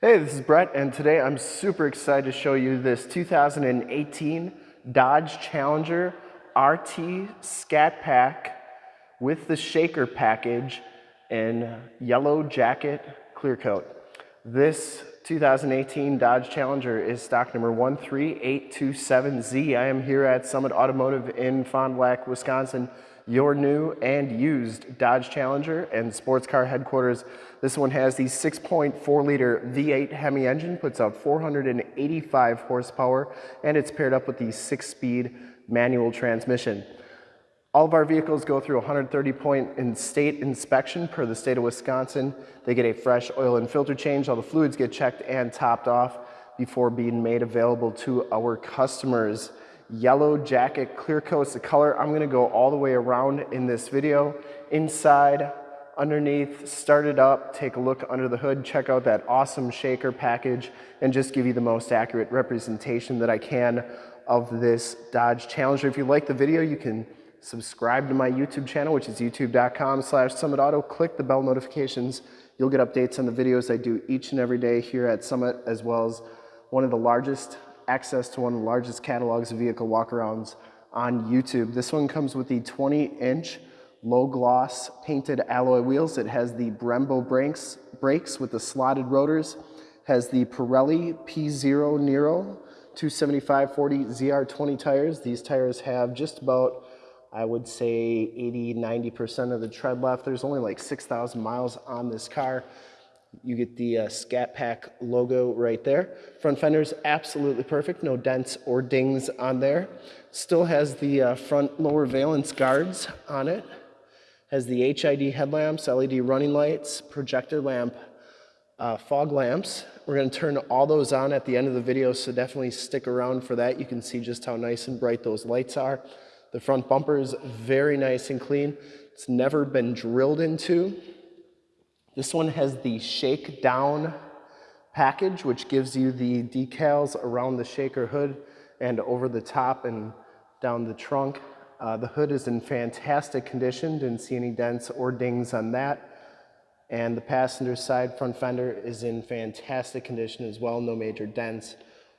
Hey, this is Brett, and today I'm super excited to show you this 2018 Dodge Challenger RT Scat Pack with the shaker package in yellow jacket clear coat. This 2018 Dodge Challenger is stock number 13827Z. I am here at Summit Automotive in Fond du Lac, Wisconsin your new and used Dodge Challenger and sports car headquarters. This one has the 6.4 liter V8 Hemi engine, puts out 485 horsepower, and it's paired up with the six speed manual transmission. All of our vehicles go through 130 point in state inspection per the state of Wisconsin. They get a fresh oil and filter change. All the fluids get checked and topped off before being made available to our customers yellow jacket clear coat's the color. I'm gonna go all the way around in this video. Inside, underneath, start it up, take a look under the hood, check out that awesome shaker package, and just give you the most accurate representation that I can of this Dodge Challenger. If you like the video, you can subscribe to my YouTube channel, which is youtube.com slash summitauto. Click the bell notifications. You'll get updates on the videos I do each and every day here at Summit, as well as one of the largest access to one of the largest catalogs of vehicle walkarounds on YouTube. This one comes with the 20 inch low gloss painted alloy wheels. It has the Brembo brakes, brakes with the slotted rotors, has the Pirelli P Zero Nero 275-40 ZR20 tires. These tires have just about, I would say 80, 90% of the tread left. There's only like 6,000 miles on this car. You get the uh, Scat Pack logo right there. Front fender's absolutely perfect, no dents or dings on there. Still has the uh, front lower valence guards on it. Has the HID headlamps, LED running lights, projector lamp, uh, fog lamps. We're gonna turn all those on at the end of the video, so definitely stick around for that. You can see just how nice and bright those lights are. The front bumper is very nice and clean. It's never been drilled into. This one has the shake down package, which gives you the decals around the shaker hood and over the top and down the trunk. Uh, the hood is in fantastic condition, didn't see any dents or dings on that. And the passenger side front fender is in fantastic condition as well, no major dents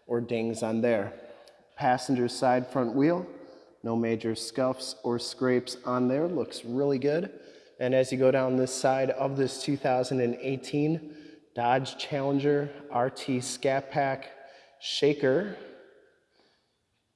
or dings on there. Passenger side front wheel, no major scuffs or scrapes on there, looks really good. And as you go down this side of this 2018 Dodge Challenger RT Scat Pack Shaker,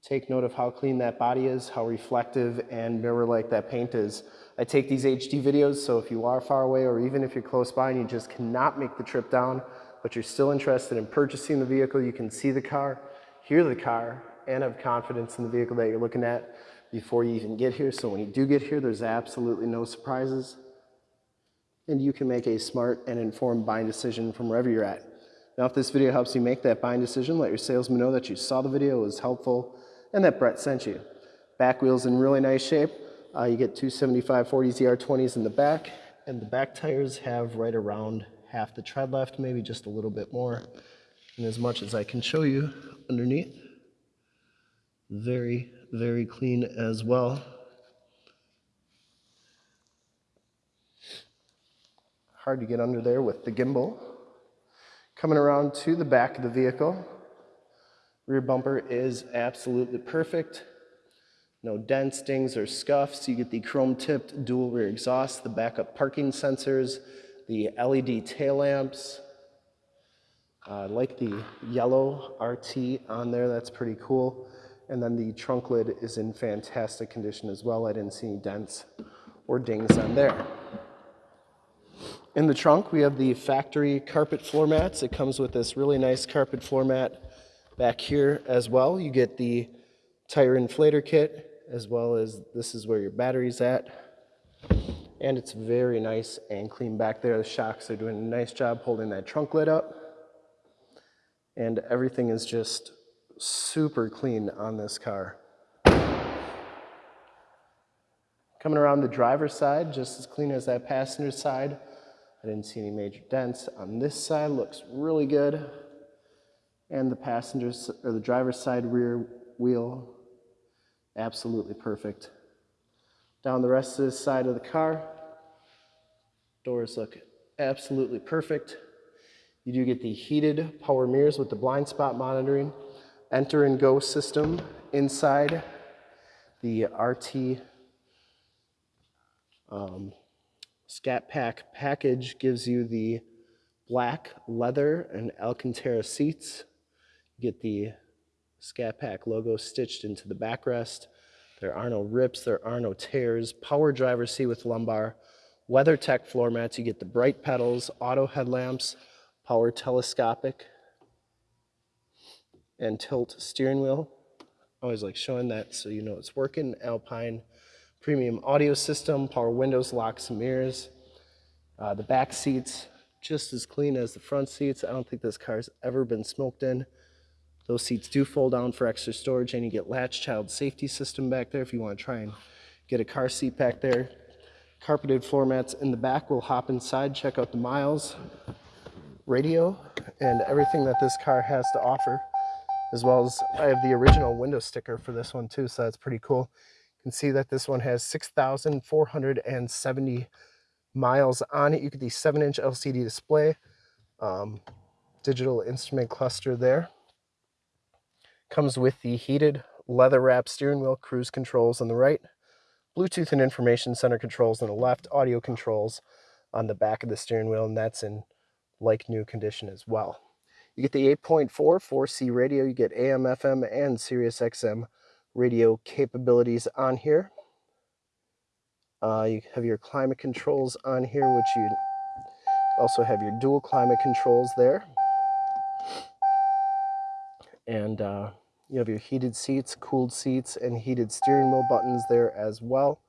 take note of how clean that body is, how reflective and mirror-like that paint is. I take these HD videos, so if you are far away or even if you're close by and you just cannot make the trip down, but you're still interested in purchasing the vehicle, you can see the car, hear the car, and have confidence in the vehicle that you're looking at before you even get here. So when you do get here, there's absolutely no surprises. And you can make a smart and informed buying decision from wherever you're at. Now, if this video helps you make that buying decision, let your salesman know that you saw the video, was helpful, and that Brett sent you. Back wheel's in really nice shape. Uh, you get 275 40 ZR20s in the back, and the back tires have right around half the tread left, maybe just a little bit more. And as much as I can show you underneath, very, very clean as well. Hard to get under there with the gimbal. Coming around to the back of the vehicle, rear bumper is absolutely perfect. No dents, stings, or scuffs. You get the chrome tipped dual rear exhaust, the backup parking sensors, the LED tail lamps. I uh, like the yellow RT on there, that's pretty cool. And then the trunk lid is in fantastic condition as well. I didn't see any dents or dings on there. In the trunk, we have the factory carpet floor mats. It comes with this really nice carpet floor mat back here as well. You get the tire inflator kit, as well as this is where your battery's at. And it's very nice and clean back there. The shocks are doing a nice job holding that trunk lid up. And everything is just super clean on this car. Coming around the driver's side, just as clean as that passenger side. I didn't see any major dents. On this side, looks really good. And the passenger's, or the driver's side rear wheel, absolutely perfect. Down the rest of this side of the car, doors look absolutely perfect. You do get the heated power mirrors with the blind spot monitoring, enter and go system inside the RT um, Scat Pack package gives you the black leather and Alcantara seats. You get the Scat Pack logo stitched into the backrest. There are no rips, there are no tears. Power driver seat with lumbar. WeatherTech floor mats. You get the bright pedals, auto headlamps, power telescopic, and tilt steering wheel. Always like showing that so you know it's working. Alpine premium audio system, power windows, locks and mirrors. Uh, the back seats, just as clean as the front seats. I don't think this car's ever been smoked in. Those seats do fold down for extra storage and you get latch child safety system back there if you want to try and get a car seat back there. Carpeted floor mats in the back. We'll hop inside, check out the miles, radio, and everything that this car has to offer. As well as I have the original window sticker for this one too, so that's pretty cool You can see that this one has 6,470 miles on it. You get the 7-inch LCD display, um, digital instrument cluster there. Comes with the heated leather wrap steering wheel, cruise controls on the right, Bluetooth and information center controls on the left, audio controls on the back of the steering wheel, and that's in like new condition as well. You get the 8.4 4C radio, you get AM, FM, and Sirius XM radio capabilities on here. Uh, you have your climate controls on here, which you also have your dual climate controls there. And uh, you have your heated seats, cooled seats, and heated steering wheel buttons there as well.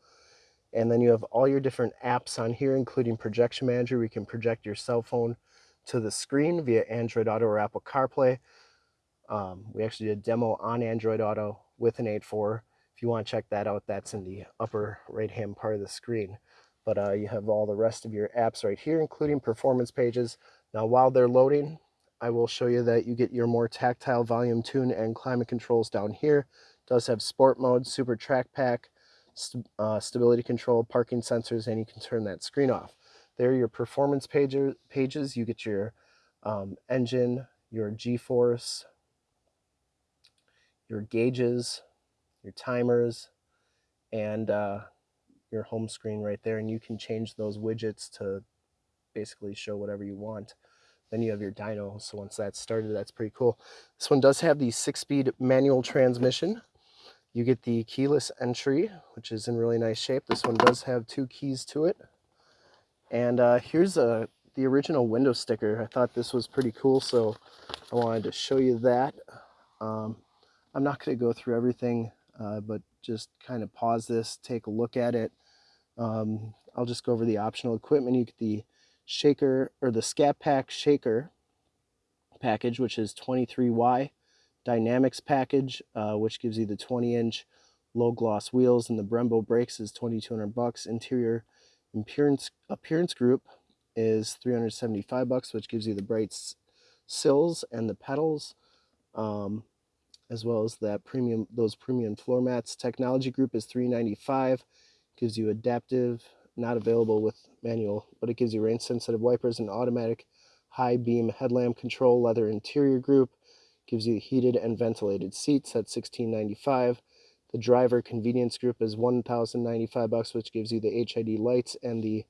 And then you have all your different apps on here, including Projection Manager. We can project your cell phone to the screen via Android Auto or Apple CarPlay. Um, we actually did a demo on Android Auto with an 8.4. If you want to check that out, that's in the upper right-hand part of the screen. But uh, you have all the rest of your apps right here, including performance pages. Now, while they're loading, I will show you that you get your more tactile volume tune and climate controls down here. It does have sport mode, super track pack, st uh, stability control, parking sensors, and you can turn that screen off. There are your performance pages. pages. You get your um, engine, your G-force, your gauges, your timers, and uh, your home screen right there. And you can change those widgets to basically show whatever you want. Then you have your dyno. So once that's started, that's pretty cool. This one does have the six-speed manual transmission. You get the keyless entry, which is in really nice shape. This one does have two keys to it. And uh, here's a, the original window sticker. I thought this was pretty cool, so I wanted to show you that. Um, I'm not going to go through everything, uh, but just kind of pause this, take a look at it. Um, I'll just go over the optional equipment. You get the shaker or the Scat Pack shaker package, which is 23Y. Dynamics package, uh, which gives you the 20 inch low gloss wheels and the Brembo brakes is 2200 bucks. Interior appearance, appearance group is 375 bucks, which gives you the bright sills and the pedals. Um, as well as that premium those premium floor mats. Technology group is 395 gives you adaptive, not available with manual, but it gives you rain sensitive wipers and automatic high beam headlamp control. Leather interior group gives you heated and ventilated seats at 1695 the driver convenience group is 1095 bucks which gives you the HID lights and the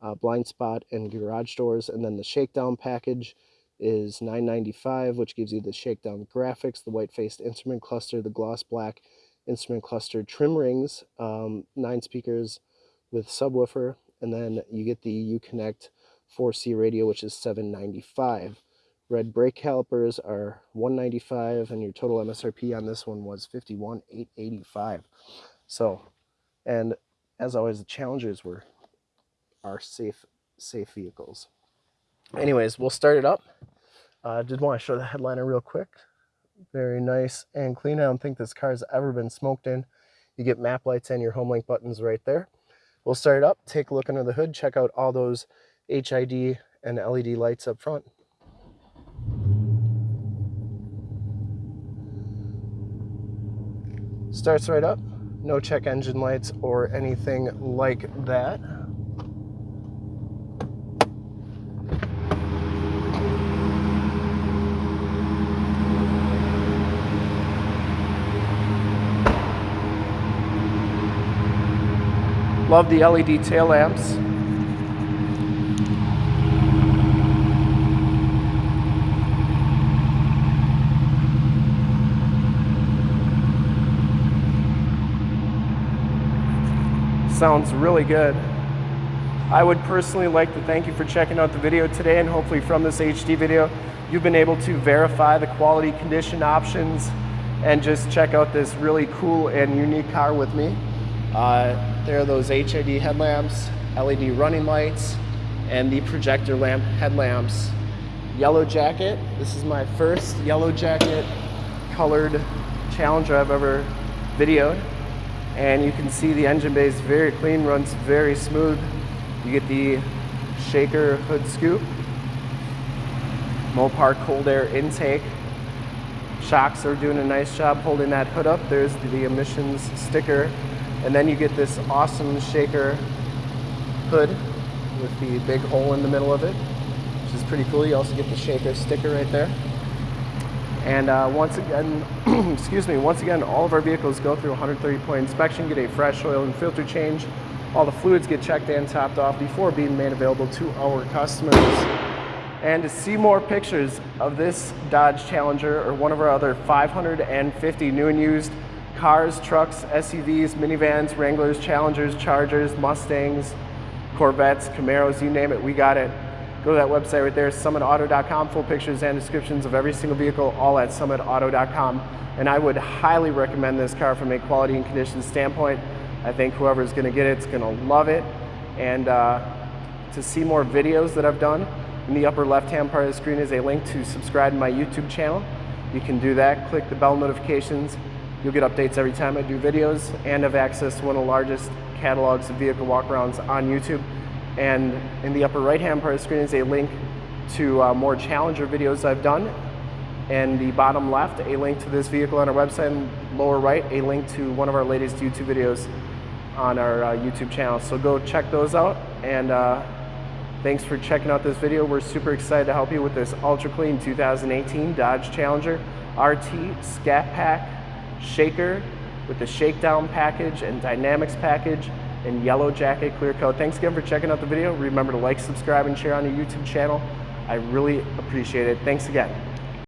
uh, blind spot and garage doors. And then the shakedown package is 995 which gives you the shakedown graphics the white faced instrument cluster the gloss black instrument cluster trim rings um, nine speakers with subwoofer. And then you get the uconnect 4c radio which is 795 red brake calipers are 195 and your total msrp on this one was 51885 so and as always the challengers were are safe safe vehicles anyways we'll start it up I uh, did want to show the headliner real quick. Very nice and clean. I don't think this car's ever been smoked in. You get map lights and your home link buttons right there. We'll start it up, take a look under the hood, check out all those HID and LED lights up front. Starts right up. No check engine lights or anything like that. Love the LED tail lamps. Sounds really good. I would personally like to thank you for checking out the video today and hopefully from this HD video, you've been able to verify the quality condition options and just check out this really cool and unique car with me. Uh, there are those HID headlamps, LED running lights, and the projector lamp headlamps. Yellow jacket, this is my first yellow jacket colored Challenger I've ever videoed. And you can see the engine bay is very clean, runs very smooth. You get the shaker hood scoop, Mopar cold air intake, Shocks are doing a nice job holding that hood up. There's the emissions sticker. And then you get this awesome shaker hood with the big hole in the middle of it, which is pretty cool. You also get the shaker sticker right there. And uh, once again, excuse me, once again, all of our vehicles go through 130 point inspection, get a fresh oil and filter change. All the fluids get checked and topped off before being made available to our customers. And to see more pictures of this Dodge Challenger or one of our other 550 new and used cars, trucks, SUVs, minivans, Wranglers, Challengers, Chargers, Mustangs, Corvettes, Camaros, you name it, we got it. Go to that website right there, summitauto.com, full pictures and descriptions of every single vehicle, all at summitauto.com. And I would highly recommend this car from a quality and condition standpoint. I think whoever's gonna get it is gonna love it. And uh, to see more videos that I've done, in the upper left-hand part of the screen is a link to subscribe to my YouTube channel. You can do that, click the bell notifications. You'll get updates every time I do videos and have access to one of the largest catalogs of vehicle walkarounds on YouTube. And in the upper right-hand part of the screen is a link to uh, more Challenger videos I've done. And the bottom left, a link to this vehicle on our website, and lower right, a link to one of our latest YouTube videos on our uh, YouTube channel. So go check those out and uh, Thanks for checking out this video. We're super excited to help you with this ultra clean 2018 Dodge Challenger RT Scat Pack Shaker with the Shakedown package and Dynamics package and Yellow Jacket Clear Coat. Thanks again for checking out the video. Remember to like, subscribe, and share on your YouTube channel. I really appreciate it. Thanks again.